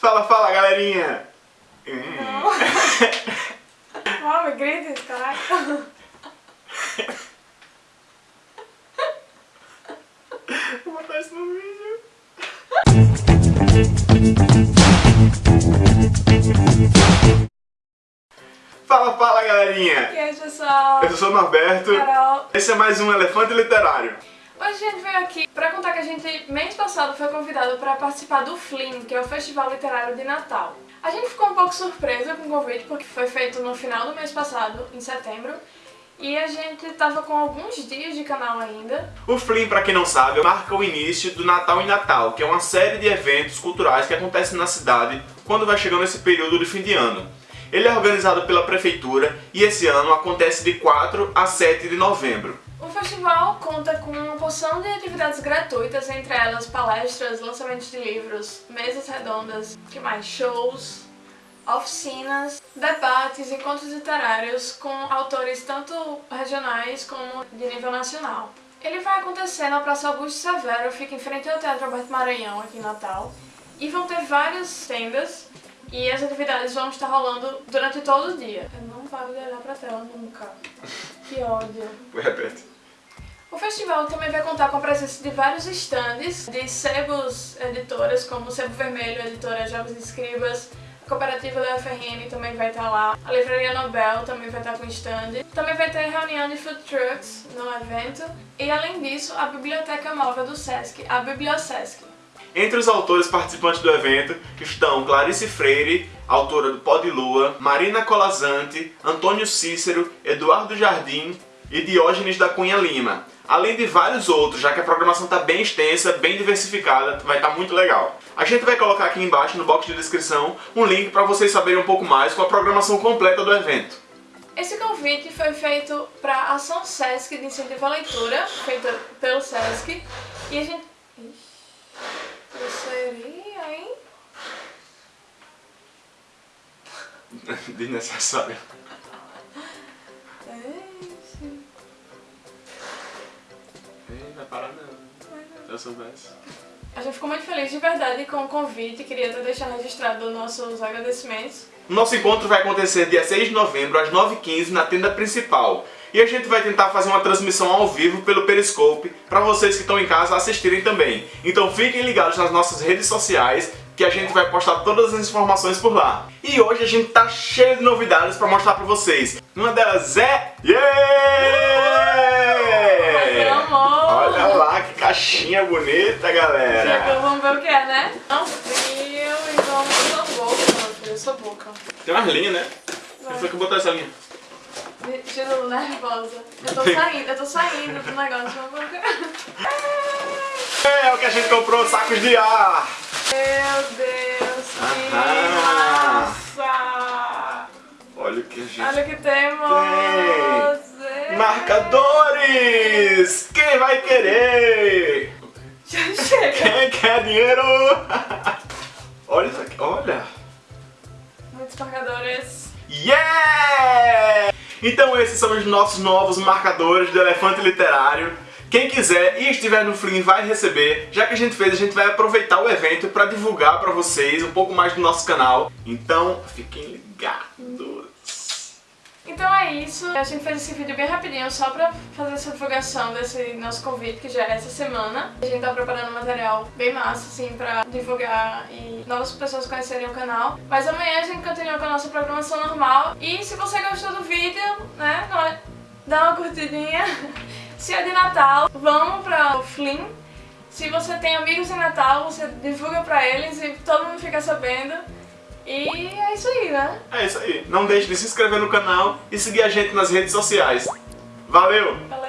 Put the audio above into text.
Fala, fala, galerinha! Não. Mami, grita caralho. Vou botar isso no vídeo. Fala, fala, galerinha! E aí, pessoal? Eu sou o Norberto. Carol. Esse é mais um Elefante Literário. Hoje a gente veio aqui pra contar que a gente, mês passado, foi convidado pra participar do FLIM, que é o Festival Literário de Natal. A gente ficou um pouco surpresa com o convite, porque foi feito no final do mês passado, em setembro, e a gente tava com alguns dias de canal ainda. O Flim, pra quem não sabe, marca o início do Natal em Natal, que é uma série de eventos culturais que acontecem na cidade quando vai chegando esse período de fim de ano. Ele é organizado pela prefeitura e esse ano acontece de 4 a 7 de novembro. O festival conta com uma porção de atividades gratuitas, entre elas palestras, lançamentos de livros, mesas redondas, que mais? Shows, oficinas, debates, encontros literários com autores tanto regionais como de nível nacional. Ele vai acontecer na Praça Augusto Severo, fica em frente ao Teatro Alberto Maranhão, aqui em Natal. E vão ter várias tendas e as atividades vão estar rolando durante todo o dia. Eu não paro de olhar pra tela nunca. Que ódio. Repete. Festival também vai contar com a presença de vários stands de sebos editoras, como Sebo Vermelho, editora Jovens Escribas, a cooperativa da UFRN também vai estar lá, a Livraria Nobel também vai estar com stand, também vai ter reunião de food trucks no evento, e além disso, a Biblioteca Móvel do Sesc, a Bibliosesc. Entre os autores participantes do evento estão Clarice Freire, autora do Pó de Lua, Marina Colazante, Antônio Cícero, Eduardo Jardim e Diógenes da Cunha Lima. Além de vários outros, já que a programação está bem extensa, bem diversificada, vai estar tá muito legal. A gente vai colocar aqui embaixo, no box de descrição, um link para vocês saberem um pouco mais com a programação completa do evento. Esse convite foi feito para a Ação Sesc de Incentivo à Leitura, feita pelo Sesc, e a gente... Ixi, seria, hein? Desnecessário. Ei, vai parar não. Se eu soubesse. A gente ficou muito feliz de verdade com o convite, queria até deixar registrado nossos agradecimentos. Nosso encontro vai acontecer dia 6 de novembro, às 9h15, na tenda principal. E a gente vai tentar fazer uma transmissão ao vivo pelo Periscope para vocês que estão em casa assistirem também. Então fiquem ligados nas nossas redes sociais que a gente vai postar todas as informações por lá. E hoje a gente tá cheio de novidades para mostrar para vocês. Uma delas é... Yeah! Olha lá que caixinha bonita, galera! Chegou, vamos ver o que é, né? Não frio e vamos boca, meu filho, sua boca. Tem umas linhas, né? Vai. Foi que botou essa linha? Tiro nervosa. Eu tô saindo, eu tô saindo do negócio, mas vamos É o que a gente comprou, sacos de ar! Meu Deus, que massa! Olha o que a gente... Olha o que temos! É. Marcadores! Quem vai querer? Já chega! Quem quer dinheiro? olha isso aqui, olha! Muitos marcadores. Yeah! Então esses são os nossos novos marcadores do Elefante Literário. Quem quiser e estiver no Flim vai receber. Já que a gente fez, a gente vai aproveitar o evento para divulgar para vocês um pouco mais do nosso canal. Então fiquem ligados. Então é isso. A gente fez esse vídeo bem rapidinho só pra fazer essa divulgação desse nosso convite, que já é essa semana. A gente tá preparando um material bem massa, assim, pra divulgar e novas pessoas conhecerem o canal. Mas amanhã a gente continua com a nossa programação normal. E se você gostou do vídeo, né, dá uma curtidinha. Se é de Natal, vamos pra o Flim. Se você tem amigos em Natal, você divulga pra eles e todo mundo fica sabendo. E é isso aí, né? É isso aí. Não deixe de se inscrever no canal e seguir a gente nas redes sociais. Valeu! Valeu!